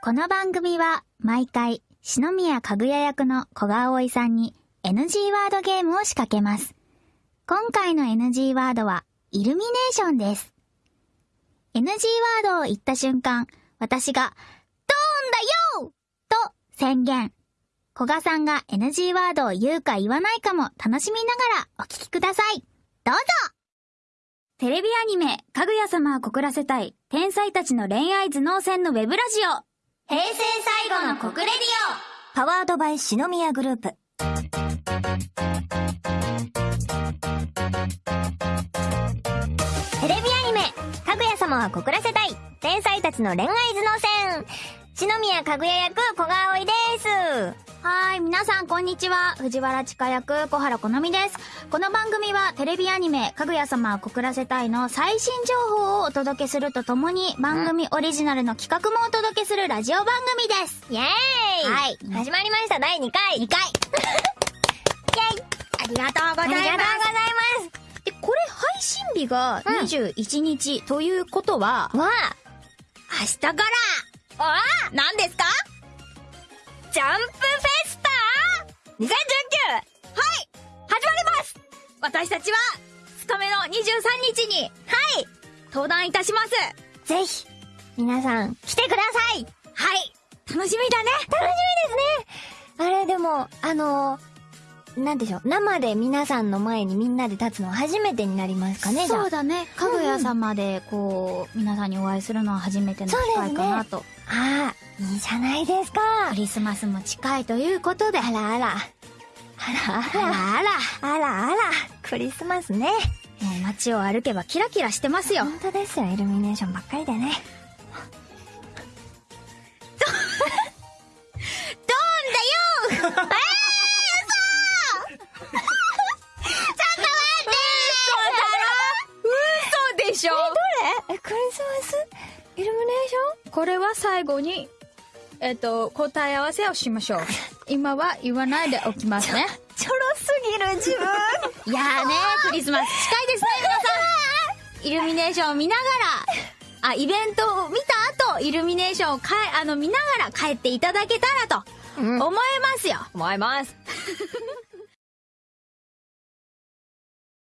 この番組は毎回篠宮かぐや役の小川葵さんに NG ワードゲームを仕掛けます。今回の NG ワードはイルミネーションです。NG ワードを言った瞬間、私がドーンだよと宣言。古賀さんが NG ワードを言うか言わないかも楽しみながらお聞きください。どうぞテレビアニメ、かぐや様は告らせたい、天才たちの恋愛頭脳戦のウェブラジオ。平成最後の国レディオパワードバイ篠宮グループ。テレビアニメ、かぐや様は告らせたい、天才たちの恋愛頭脳戦。篠宮かぐや役、小川葵です。オはーい、皆さんこんにちは。藤原千佳役、小原好美です。この番組はテレビアニメ、かぐや様は告らせたいの最新情報をお届けするとともに、番組オリジナルの企画もお届けするラジオ番組です。イェーイはい始まりました、第2回。2回。イェイありがとうございます。ありがとうございます。で、これ配信日がうん21日ということは、わ明日から、あ、わあ何ですか？!2019! はい始まります私たちは、2日目の23日に、はい登壇いたしますぜひ、皆さん、来てくださいはい楽しみだね楽しみですねあれ、でも、あのなんでしょう、生で皆さんの前にみんなで立つのは初めてになりますかね、じゃあそうだね。かぐや様で、こう、皆さんにお会いするのは初めての機会かなと。ああ、いいじゃないですか。クリスマスも近いということで。あらあら。あらああらら。あら。あらあら。クリスマスね。もう街を歩けばキラキラしてますよ。本当ですよ、イルミネーションばっかりでね。ドーンだよ嘘でしょえ、クリスマス？イルミネーシこれは最後に、えっと、答え合わせをしましょう。今は言わないでおきますね。ちょろすぎる自分。いやーねクリスマス近いですね、皆さん。イルミネーションを見ながら、あ、イベントを見た後、イルミネーションをかえ、あの、見ながら帰っていただけたらと、うん思いますよ。思います。